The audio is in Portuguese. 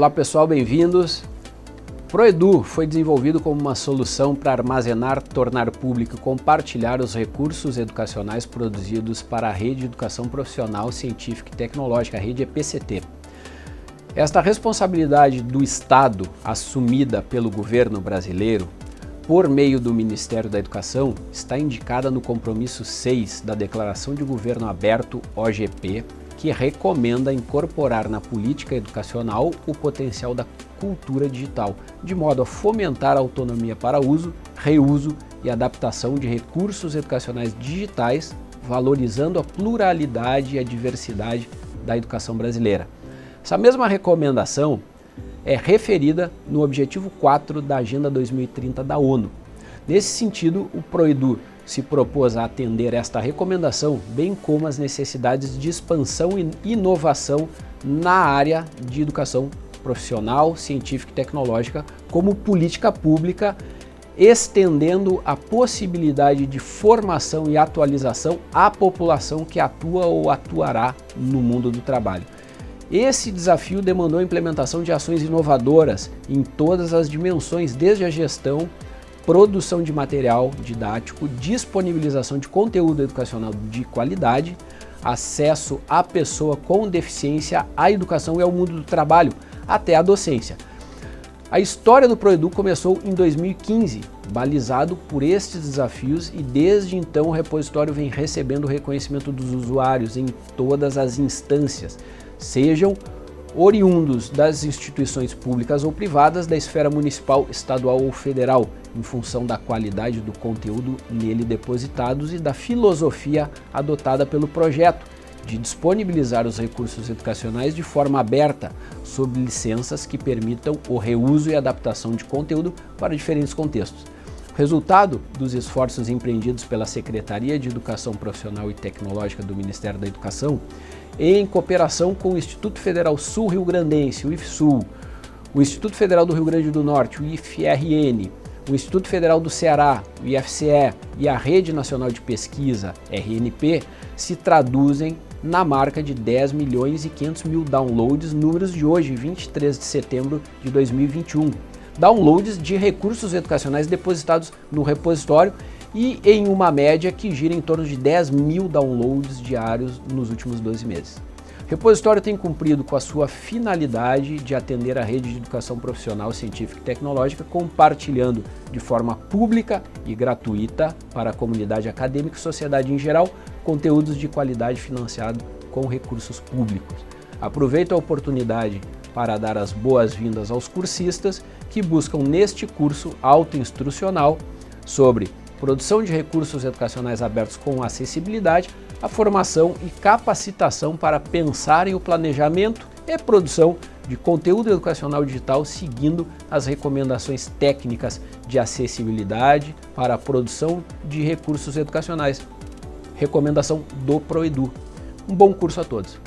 Olá pessoal, bem-vindos. ProEdu foi desenvolvido como uma solução para armazenar, tornar público e compartilhar os recursos educacionais produzidos para a Rede de Educação Profissional, Científica e Tecnológica, a rede EPCT. Esta responsabilidade do Estado, assumida pelo governo brasileiro, por meio do Ministério da Educação, está indicada no compromisso 6 da Declaração de Governo Aberto, OGP, que recomenda incorporar na política educacional o potencial da cultura digital, de modo a fomentar a autonomia para uso, reuso e adaptação de recursos educacionais digitais, valorizando a pluralidade e a diversidade da educação brasileira. Essa mesma recomendação é referida no objetivo 4 da Agenda 2030 da ONU. Nesse sentido, o PROEDU se propôs a atender esta recomendação, bem como as necessidades de expansão e inovação na área de educação profissional, científica e tecnológica como política pública, estendendo a possibilidade de formação e atualização à população que atua ou atuará no mundo do trabalho. Esse desafio demandou a implementação de ações inovadoras em todas as dimensões, desde a gestão produção de material didático, disponibilização de conteúdo educacional de qualidade, acesso à pessoa com deficiência à educação e ao mundo do trabalho, até à docência. A história do ProEdu começou em 2015, balizado por estes desafios e desde então o repositório vem recebendo o reconhecimento dos usuários em todas as instâncias, sejam oriundos das instituições públicas ou privadas da esfera municipal, estadual ou federal, em função da qualidade do conteúdo nele depositados e da filosofia adotada pelo projeto, de disponibilizar os recursos educacionais de forma aberta, sob licenças que permitam o reuso e adaptação de conteúdo para diferentes contextos. Resultado dos esforços empreendidos pela Secretaria de Educação Profissional e Tecnológica do Ministério da Educação, em cooperação com o Instituto Federal Sul-Rio Grandense, o IFSUL, o Instituto Federal do Rio Grande do Norte, o IFRN, o Instituto Federal do Ceará, o IFCE e a Rede Nacional de Pesquisa, RNP, se traduzem na marca de 10 milhões e 500 mil downloads, números de hoje, 23 de setembro de 2021. Downloads de recursos educacionais depositados no repositório e em uma média que gira em torno de 10 mil downloads diários nos últimos 12 meses. O repositório tem cumprido com a sua finalidade de atender a rede de educação profissional, científica e tecnológica, compartilhando de forma pública e gratuita para a comunidade acadêmica e sociedade em geral, conteúdos de qualidade financiados com recursos públicos. Aproveito a oportunidade para dar as boas-vindas aos cursistas que buscam neste curso autoinstrucional sobre produção de recursos educacionais abertos com acessibilidade, a formação e capacitação para pensar em o planejamento e produção de conteúdo educacional digital seguindo as recomendações técnicas de acessibilidade para a produção de recursos educacionais. Recomendação do ProEdu. Um bom curso a todos!